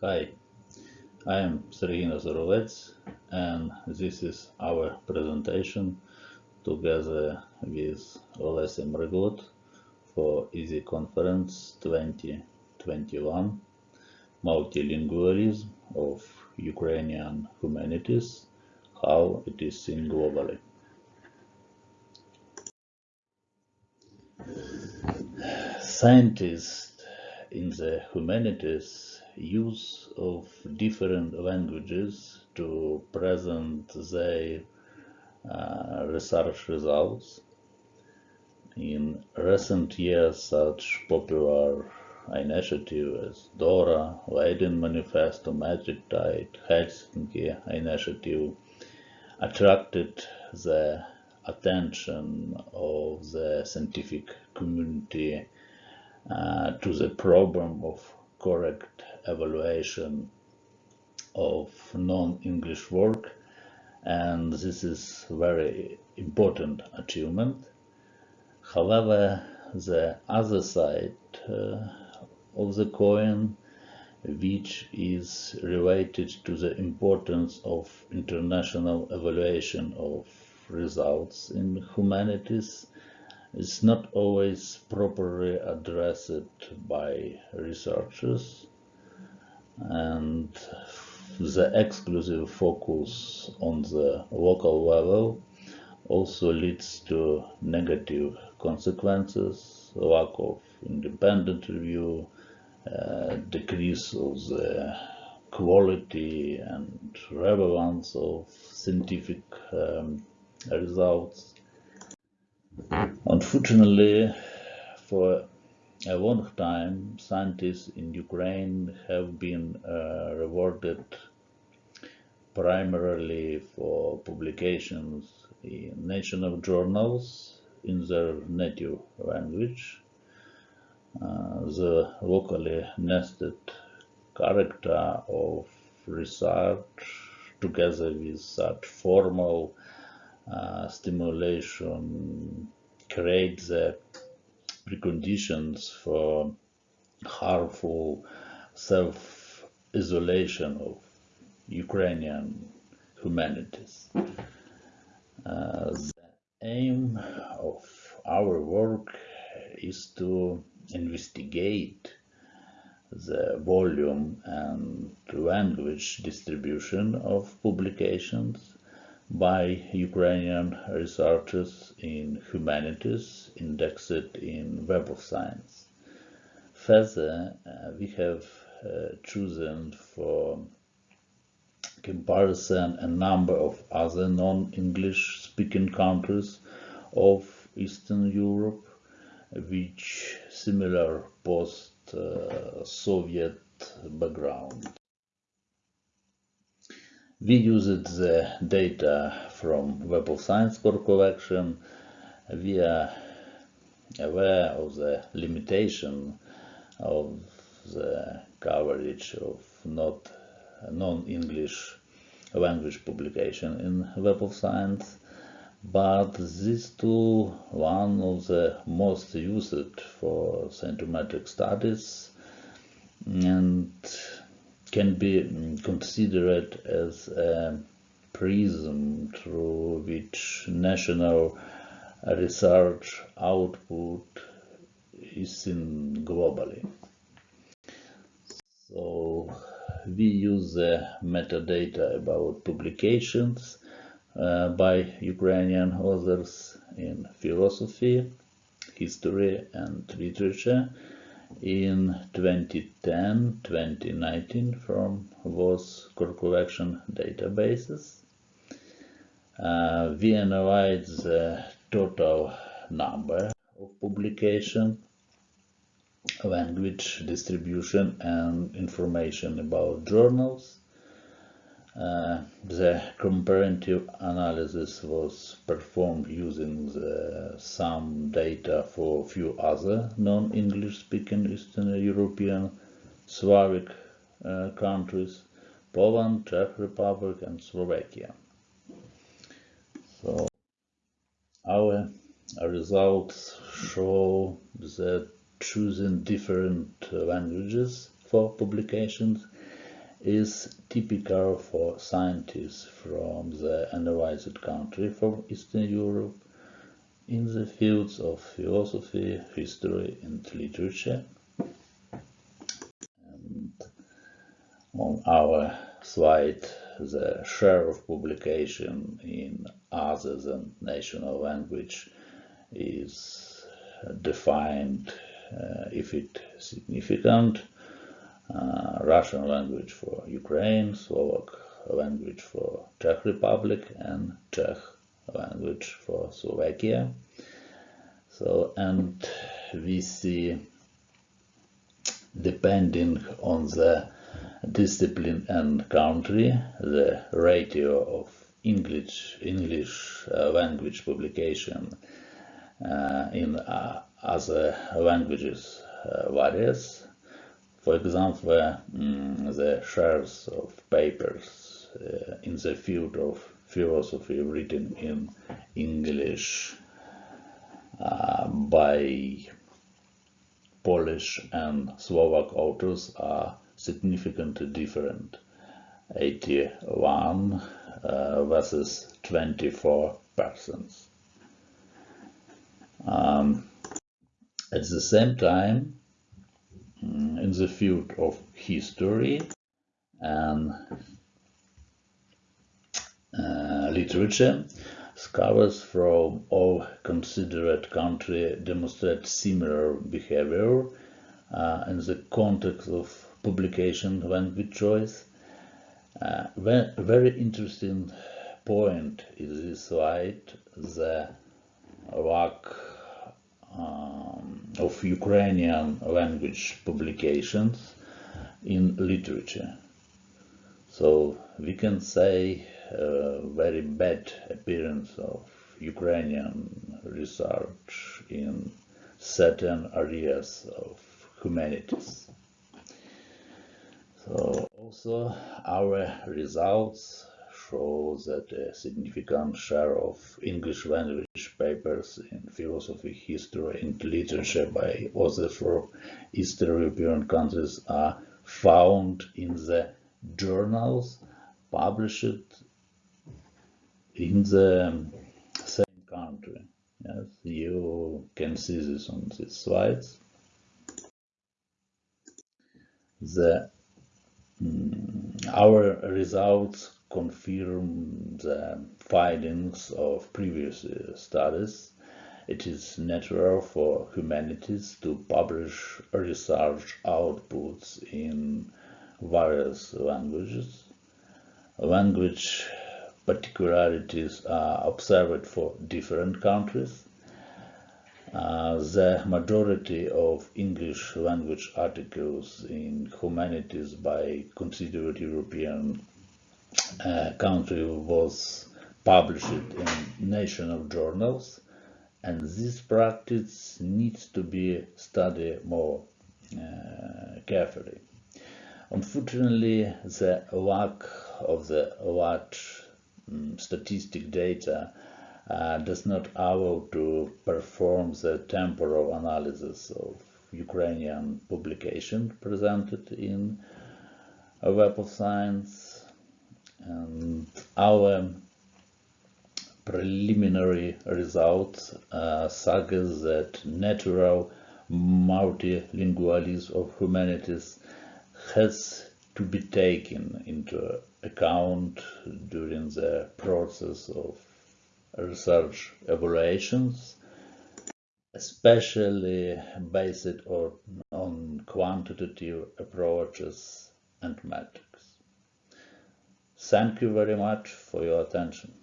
Hi, I am Sergei Nazarovets and this is our presentation together with Olesya Mryglod for EASY Conference 2021 Multilingualism of Ukrainian Humanities, how it is seen globally. Scientists in the humanities use of different languages to present their uh, research results. In recent years, such popular initiatives as DORA, Leiden Manifesto, Metric Tide, Helsinki Initiative attracted the attention of the scientific community uh, to the problem of correct evaluation of non-English work and this is very important achievement. However, the other side uh, of the coin which is related to the importance of international evaluation of results in humanities is not always properly addressed by researchers and the exclusive focus on the local level also leads to negative consequences, lack of independent review, uh, decrease of the quality and relevance of scientific um, results. Unfortunately, for a long time, scientists in Ukraine have been uh, rewarded primarily for publications in national journals in their native language. Uh, the locally nested character of research together with such formal uh, stimulation create the preconditions for harmful self-isolation of Ukrainian humanities. Uh, the aim of our work is to investigate the volume and language distribution of publications by Ukrainian researchers in humanities indexed in Web of Science. Further, uh, we have uh, chosen for comparison a number of other non-English speaking countries of Eastern Europe which similar post-Soviet background. We used the data from Web of Science core collection. We are aware of the limitation of the coverage of not non-English language publication in Web of Science, but this tool, one of the most used for scientometric studies, and can be considered as a prism through which national research output is seen globally. So we use the metadata about publications uh, by Ukrainian authors in philosophy, history and literature in 2010-2019 from WOS core collection databases. Uh, we analyze the total number of publication, language distribution and information about journals uh, the comparative analysis was performed using the, some data for a few other non-English speaking Eastern European Slavic uh, countries, Poland, Czech Republic and Slovakia. So our results show that choosing different languages for publications is typical for scientists from the analyzed country from Eastern Europe in the fields of philosophy, history and literature. And on our slide, the share of publication in other than national language is defined uh, if it significant uh, Russian language for Ukraine, Slovak language for Czech Republic, and Czech language for Slovakia. So, and we see, depending on the discipline and country, the ratio of English English uh, language publication uh, in uh, other languages uh, varies. For example, um, the shares of papers uh, in the field of philosophy written in English uh, by Polish and Slovak authors are significantly different. 81 uh, versus 24 persons. Um, at the same time, mm, in the field of history and uh, literature, scholars from all considered countries demonstrate similar behavior uh, in the context of publication language choice. Uh, very interesting point is this slide, the lack um, of Ukrainian language publications in literature. So we can say a very bad appearance of Ukrainian research in certain areas of humanities. So also our results show that a significant share of English language papers in philosophy, history and literature by authors from Eastern European countries are found in the journals published in the same country. Yes, you can see this on these slides. The Mm, our results confirm the findings of previous uh, studies. It is natural for humanities to publish research outputs in various languages. Language particularities are observed for different countries uh, the majority of English language articles in humanities by considered European uh, country was published in national journals and this practice needs to be studied more uh, carefully. Unfortunately, the lack of the large um, statistic data uh, does not allow to perform the temporal analysis of Ukrainian publication presented in a Web of Science. Our preliminary results uh, suggest that natural multilingualism of humanities has to be taken into account during the process of research evaluations, especially based on quantitative approaches and metrics. Thank you very much for your attention.